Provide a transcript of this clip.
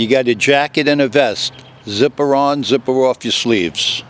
You got a jacket and a vest. Zipper on, zipper off your sleeves.